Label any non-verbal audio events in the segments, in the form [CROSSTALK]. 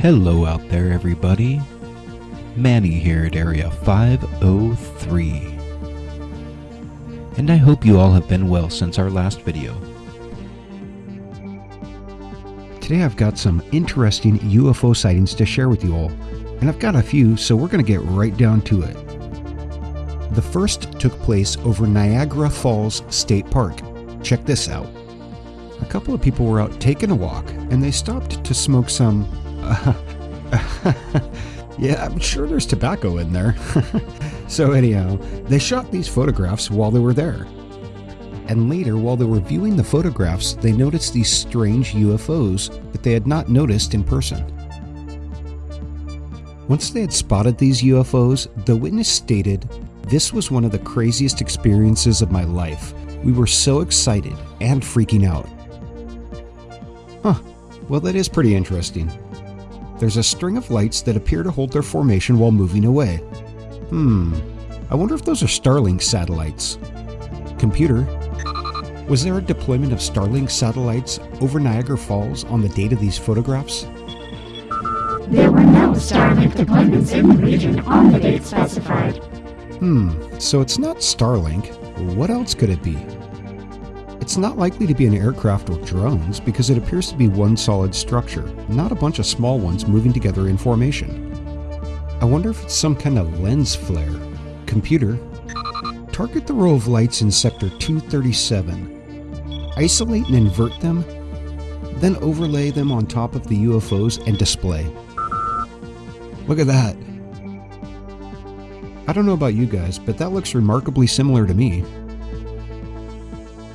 Hello out there, everybody. Manny here at Area 503. And I hope you all have been well since our last video. Today I've got some interesting UFO sightings to share with you all, and I've got a few, so we're going to get right down to it. The first took place over Niagara Falls State Park. Check this out. A couple of people were out taking a walk, and they stopped to smoke some [LAUGHS] yeah, I'm sure there's tobacco in there. [LAUGHS] so, anyhow, they shot these photographs while they were there. And later, while they were viewing the photographs, they noticed these strange UFOs that they had not noticed in person. Once they had spotted these UFOs, the witness stated, This was one of the craziest experiences of my life. We were so excited and freaking out. Huh, well, that is pretty interesting there's a string of lights that appear to hold their formation while moving away. Hmm, I wonder if those are Starlink satellites. Computer, was there a deployment of Starlink satellites over Niagara Falls on the date of these photographs? There were no Starlink deployments in the region on the date specified. Hmm, so it's not Starlink. What else could it be? It's not likely to be an aircraft or drones because it appears to be one solid structure, not a bunch of small ones moving together in formation. I wonder if it's some kind of lens flare. Computer, target the row of lights in sector 237. Isolate and invert them, then overlay them on top of the UFOs and display. Look at that. I don't know about you guys, but that looks remarkably similar to me.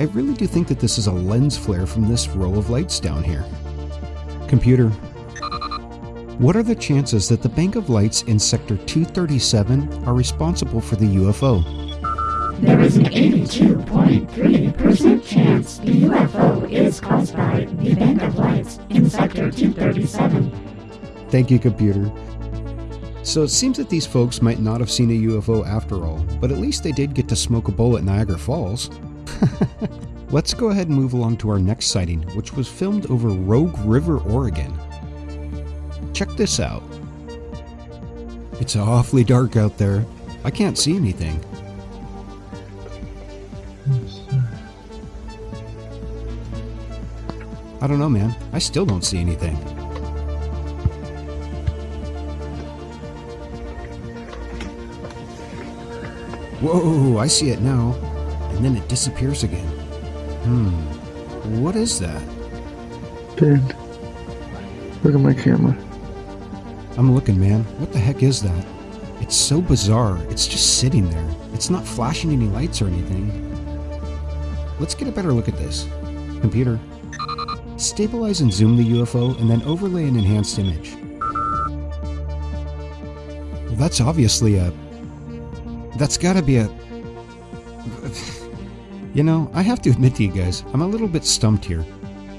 I really do think that this is a lens flare from this row of lights down here. Computer, what are the chances that the bank of lights in Sector 237 are responsible for the UFO? There is an 82.3% chance the UFO is caused by the bank of lights in Sector 237. Thank you, computer. So it seems that these folks might not have seen a UFO after all, but at least they did get to smoke a bowl at Niagara Falls. [LAUGHS] Let's go ahead and move along to our next sighting, which was filmed over Rogue River, Oregon. Check this out. It's awfully dark out there. I can't see anything. I don't know, man. I still don't see anything. Whoa, I see it now and then it disappears again. Hmm. What is that? Dan, look at my camera. I'm looking, man. What the heck is that? It's so bizarre. It's just sitting there. It's not flashing any lights or anything. Let's get a better look at this. Computer, stabilize and zoom the UFO and then overlay an enhanced image. Well, that's obviously a... That's gotta be a... You know, I have to admit to you guys, I'm a little bit stumped here.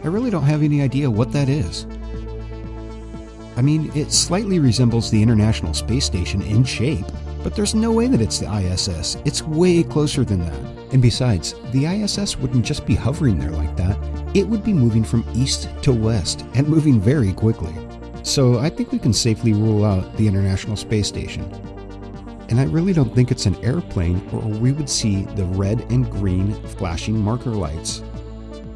I really don't have any idea what that is. I mean, it slightly resembles the International Space Station in shape, but there's no way that it's the ISS. It's way closer than that. And besides, the ISS wouldn't just be hovering there like that, it would be moving from east to west and moving very quickly. So I think we can safely rule out the International Space Station and I really don't think it's an airplane or we would see the red and green flashing marker lights.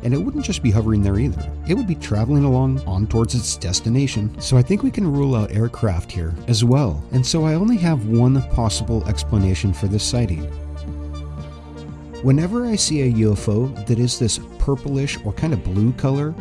And it wouldn't just be hovering there either. It would be traveling along on towards its destination. So I think we can rule out aircraft here as well. And so I only have one possible explanation for this sighting. Whenever I see a UFO that is this purplish or kind of blue color,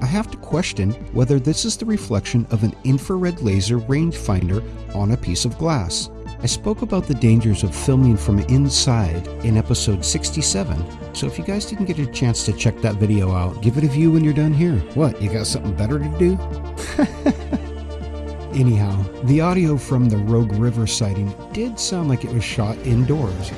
I have to question whether this is the reflection of an infrared laser rangefinder on a piece of glass. I spoke about the dangers of filming from inside in episode 67, so if you guys didn't get a chance to check that video out, give it a view when you're done here. What, you got something better to do? [LAUGHS] Anyhow, the audio from the Rogue River sighting did sound like it was shot indoors.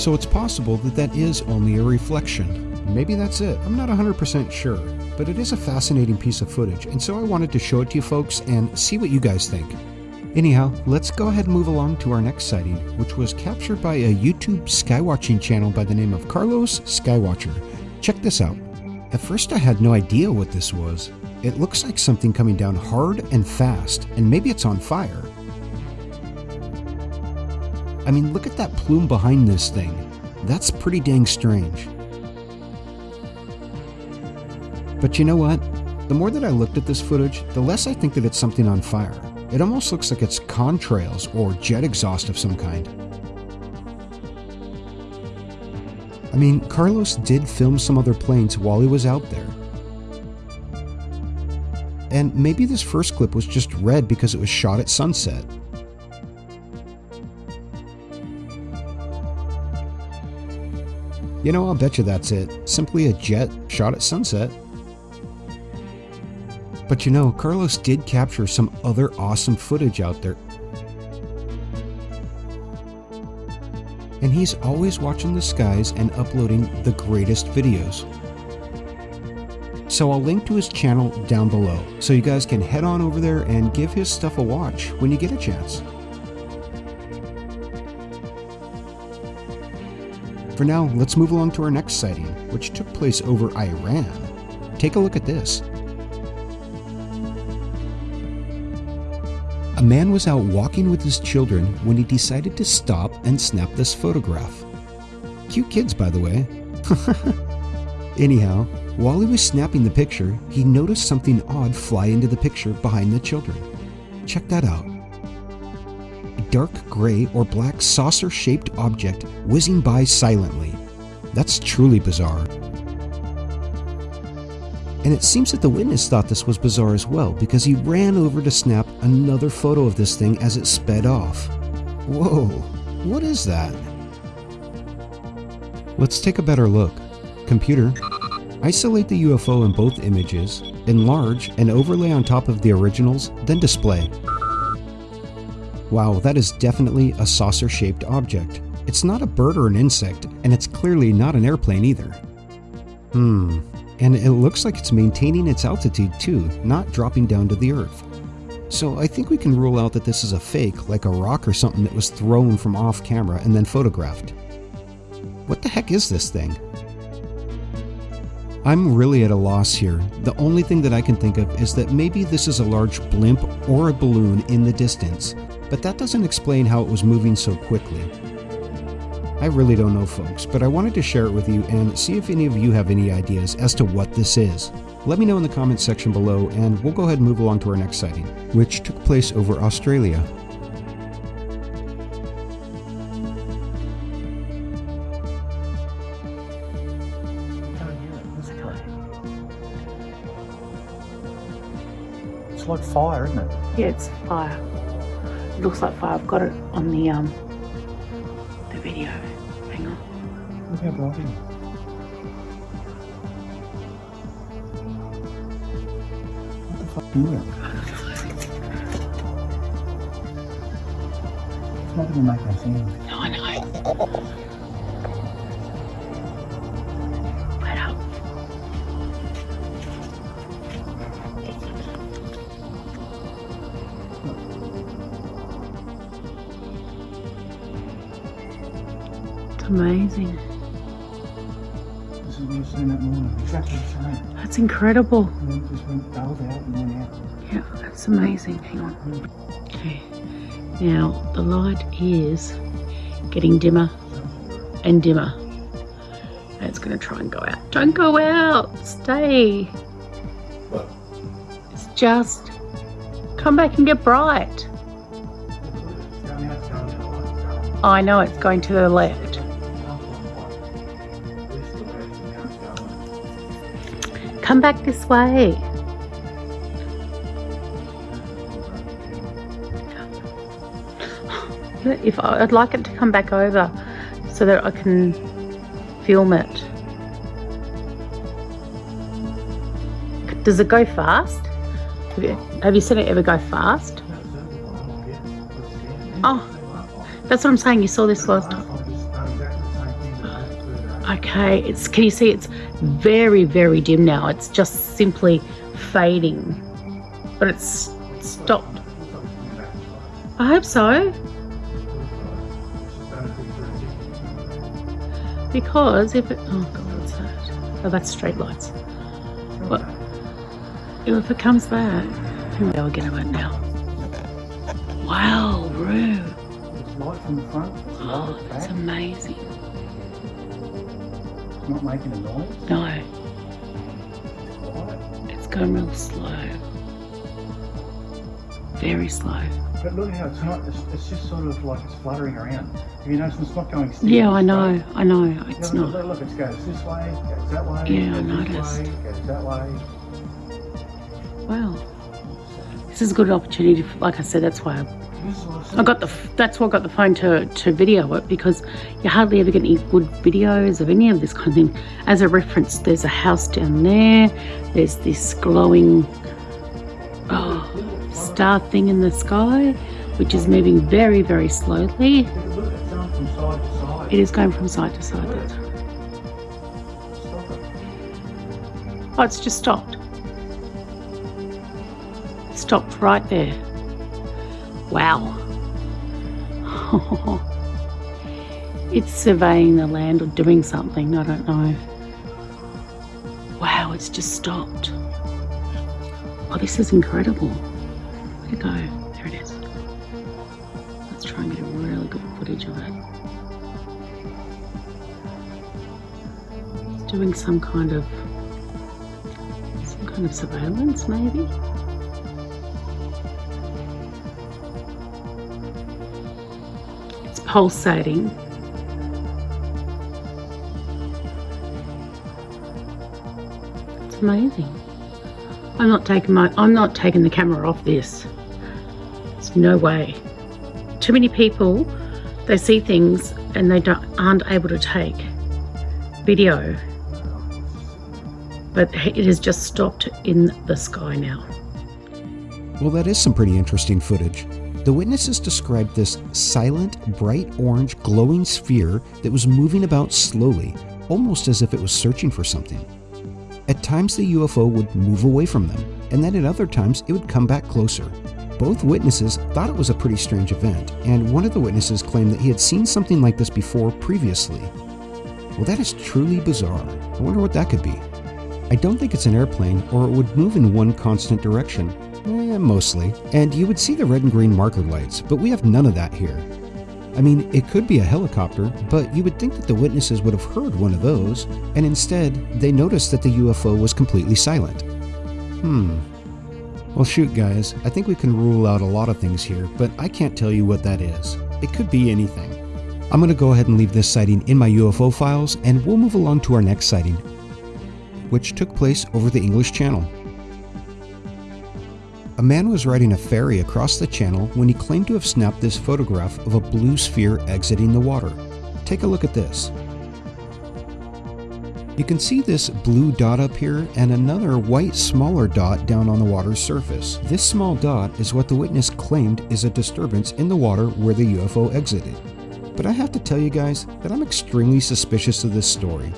So it's possible that that is only a reflection. Maybe that's it. I'm not 100% sure but it is a fascinating piece of footage, and so I wanted to show it to you folks and see what you guys think. Anyhow, let's go ahead and move along to our next sighting, which was captured by a YouTube skywatching channel by the name of Carlos Skywatcher. Check this out. At first, I had no idea what this was. It looks like something coming down hard and fast, and maybe it's on fire. I mean, look at that plume behind this thing. That's pretty dang strange. But you know what? The more that I looked at this footage, the less I think that it's something on fire. It almost looks like it's contrails or jet exhaust of some kind. I mean, Carlos did film some other planes while he was out there. And maybe this first clip was just red because it was shot at sunset. You know, I'll bet you that's it. Simply a jet shot at sunset. But you know, Carlos did capture some other awesome footage out there. And he's always watching the skies and uploading the greatest videos. So I'll link to his channel down below, so you guys can head on over there and give his stuff a watch when you get a chance. For now, let's move along to our next sighting, which took place over Iran. Take a look at this. A man was out walking with his children when he decided to stop and snap this photograph. Cute kids, by the way. [LAUGHS] Anyhow, while he was snapping the picture, he noticed something odd fly into the picture behind the children. Check that out. A dark gray or black saucer shaped object whizzing by silently. That's truly bizarre. And it seems that the witness thought this was bizarre as well because he ran over to snap another photo of this thing as it sped off. Whoa, what is that? Let's take a better look. Computer, isolate the UFO in both images, enlarge and overlay on top of the originals, then display. Wow, that is definitely a saucer-shaped object. It's not a bird or an insect, and it's clearly not an airplane either. Hmm, and it looks like it's maintaining its altitude too, not dropping down to the earth. So I think we can rule out that this is a fake, like a rock or something that was thrown from off camera and then photographed. What the heck is this thing? I'm really at a loss here. The only thing that I can think of is that maybe this is a large blimp or a balloon in the distance, but that doesn't explain how it was moving so quickly. I really don't know, folks, but I wanted to share it with you and see if any of you have any ideas as to what this is. Let me know in the comments section below, and we'll go ahead and move along to our next sighting, which took place over Australia. It's like fire, isn't it? Yeah, it's fire. It looks like fire. I've got it on the um the video. What the fuck is it? It's not going to make no sound. Went incredible. Yeah, that's amazing. Hang on. Okay. Now the light is getting dimmer and dimmer. And it's going to try and go out. Don't go out. Stay. It's just come back and get bright. I know it's going to the left. Come back this way. If I, I'd like it to come back over so that I can film it. Does it go fast? Have you, have you seen it ever go fast? Oh, that's what I'm saying. You saw this last time. Okay, it's can you see it's very very dim now. It's just simply fading. But it's stopped. I hope so. Because if it oh god, what's that? Oh that's street lights. But if it comes back, I'll get it now. Wow, Roo. Oh, it's light from the front, it's light Oh, at the that's back. amazing. Not making a noise. No, It's quiet. it's going real slow. Very slow. But look at how it's not, it's, it's just sort of like it's fluttering around. Have you noticed it's not going still. Yeah, I know, I know. You It's know, not. Look, it goes this way, goes that way, Yeah, I noticed. this way, goes that way. Wow. This is a good opportunity. For, like I said, that's why I This is what I got the that's why I got the phone to to video it because you hardly ever get any good videos of any of this kind of thing. As a reference, there's a house down there. There's this glowing oh, star thing in the sky, which is moving very very slowly. It is going from side to side. Oh, it's just stopped. Stopped right there. Wow. [LAUGHS] it's surveying the land or doing something, I don't know. Wow, it's just stopped. Oh, this is incredible. Where'd it go? There it is. Let's try and get a really good footage of it. It's doing some kind of some kind of surveillance, maybe? Pulsating. It's amazing. I'm not taking my I'm not taking the camera off this. There's no way. Too many people they see things and they don't aren't able to take video. But it has just stopped in the sky now. Well, that is some pretty interesting footage. The witnesses described this silent, bright orange, glowing sphere that was moving about slowly, almost as if it was searching for something. At times, the UFO would move away from them, and then at other times, it would come back closer. Both witnesses thought it was a pretty strange event, and one of the witnesses claimed that he had seen something like this before previously. Well, that is truly bizarre. I wonder what that could be. I don't think it's an airplane, or it would move in one constant direction. Eh, mostly. And you would see the red and green marker lights, but we have none of that here. I mean, it could be a helicopter, but you would think that the witnesses would have heard one of those, and instead, they noticed that the UFO was completely silent. Hmm. Well, shoot, guys, I think we can rule out a lot of things here, but I can't tell you what that is. It could be anything. I'm going to go ahead and leave this sighting in my UFO files, and we'll move along to our next sighting, which took place over the English Channel. A man was riding a ferry across the channel when he claimed to have snapped this photograph of a blue sphere exiting the water. Take a look at this. You can see this blue dot up here and another white smaller dot down on the water's surface. This small dot is what the witness claimed is a disturbance in the water where the UFO exited. But I have to tell you guys that I'm extremely suspicious of this story.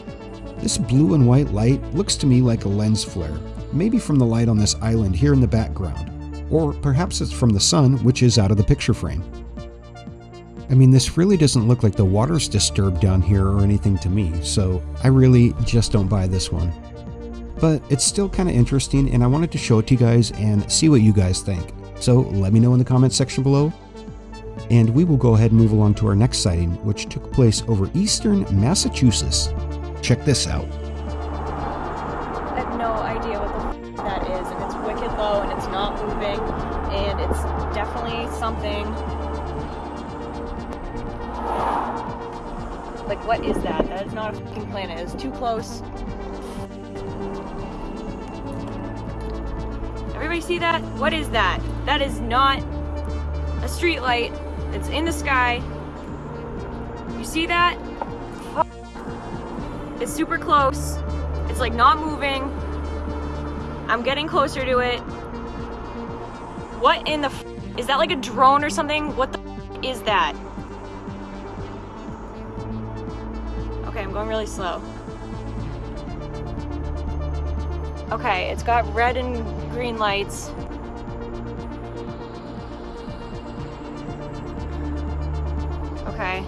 This blue and white light looks to me like a lens flare, maybe from the light on this island here in the background, or perhaps it's from the sun, which is out of the picture frame. I mean, this really doesn't look like the water's disturbed down here or anything to me, so I really just don't buy this one. But it's still kind of interesting, and I wanted to show it to you guys and see what you guys think. So let me know in the comments section below, and we will go ahead and move along to our next sighting, which took place over eastern Massachusetts. Check this out. Something. Like, what is that? That is not a fucking planet. It's too close. Everybody see that? What is that? That is not a street light. It's in the sky. You see that? It's super close. It's like not moving. I'm getting closer to it. What in the is that like a drone or something? What the is that? Okay, I'm going really slow. Okay, it's got red and green lights. Okay.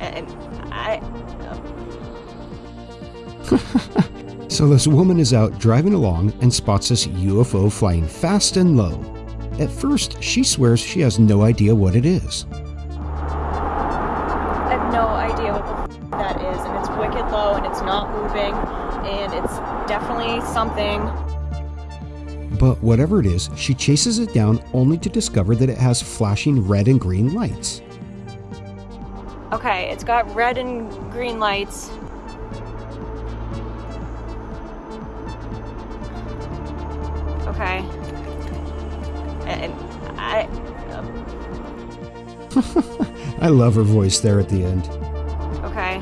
And [LAUGHS] I So this woman is out driving along and spots this UFO flying fast and low. At first, she swears she has no idea what it is. I have no idea what the f- that is, and it's wicked low, and it's not moving, and it's definitely something. But whatever it is, she chases it down only to discover that it has flashing red and green lights. Okay, it's got red and green lights. [LAUGHS] I love her voice there at the end. Okay.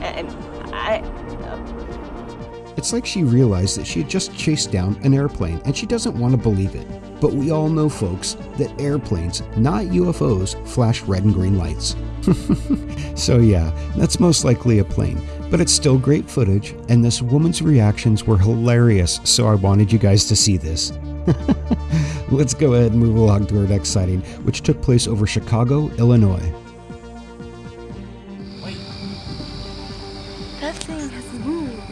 And I. Uh, it's like she realized that she had just chased down an airplane and she doesn't want to believe it. But we all know, folks, that airplanes, not UFOs, flash red and green lights. [LAUGHS] so, yeah, that's most likely a plane, but it's still great footage, and this woman's reactions were hilarious, so I wanted you guys to see this. [LAUGHS] Let's go ahead and move along to our next sighting, which took place over Chicago, Illinois. That thing has moved.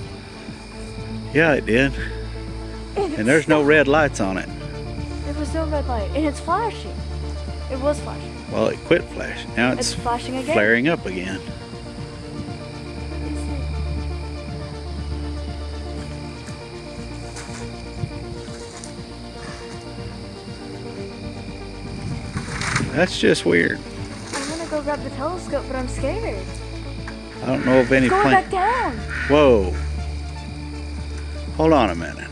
Yeah, it did. And there's no red lights on it. There was no red light, and it's flashing. It was flashing. Well, it quit flashing. Now it's, It's flashing again. flaring up again. That's just weird. I want to go grab the telescope, but I'm scared. I don't know of any going back down. Whoa. Hold on a minute.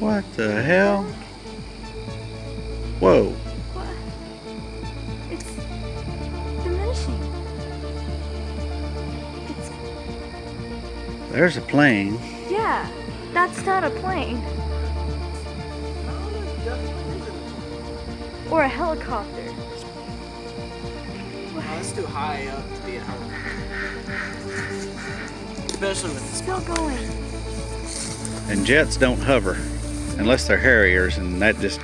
What the hell? There's a plane. yeah. That's not a plane. Or a helicopter. That's too high up to be a helicopter. Especially with the Still going. And jets don't hover unless they're Harriers, and that just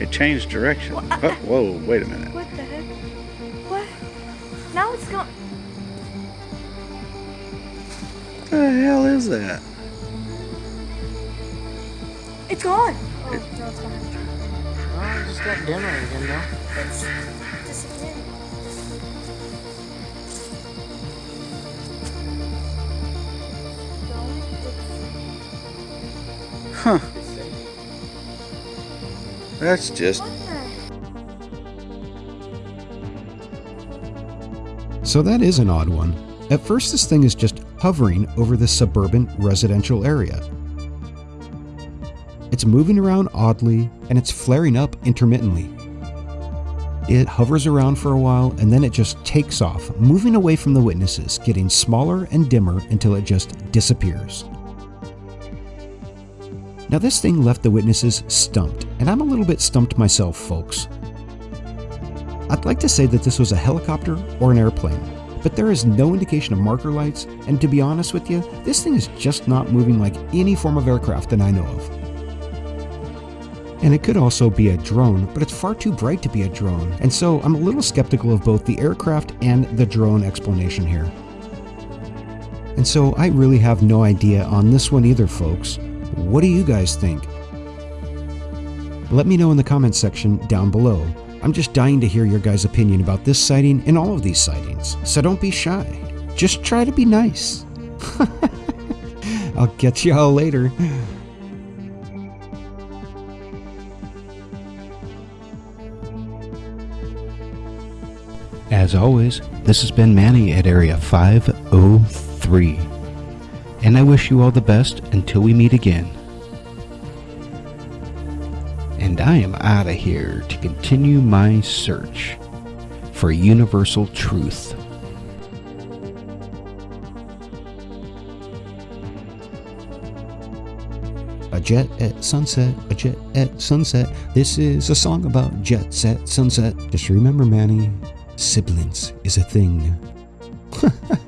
it changed direction. Oh, whoa, wait a minute. What the heck? What? Now it's going. What the hell is that? It's gone. Oh, it just got dimmer again, though. It's disappearing. Huh. That's just So that is an odd one. At first, this thing is just hovering over the suburban residential area. It's moving around oddly and it's flaring up intermittently. It hovers around for a while and then it just takes off, moving away from the witnesses, getting smaller and dimmer until it just disappears. Now, this thing left the witnesses stumped, and I'm a little bit stumped myself, folks. I'd like to say that this was a helicopter or an airplane, but there is no indication of marker lights, and to be honest with you, this thing is just not moving like any form of aircraft that I know of. And it could also be a drone, but it's far too bright to be a drone, and so I'm a little skeptical of both the aircraft and the drone explanation here. And so I really have no idea on this one either, folks. What do you guys think? Let me know in the comments section down below. I'm just dying to hear your guys' opinion about this sighting and all of these sightings, so don't be shy. Just try to be nice. [LAUGHS] I'll catch y'all later. As always, this has been Manny at Area 503. And I wish you all the best until we meet again. And I am out of here to continue my search for universal truth. A jet at sunset, a jet at sunset. This is a song about jets at sunset. Just remember, Manny, siblings is a thing. [LAUGHS]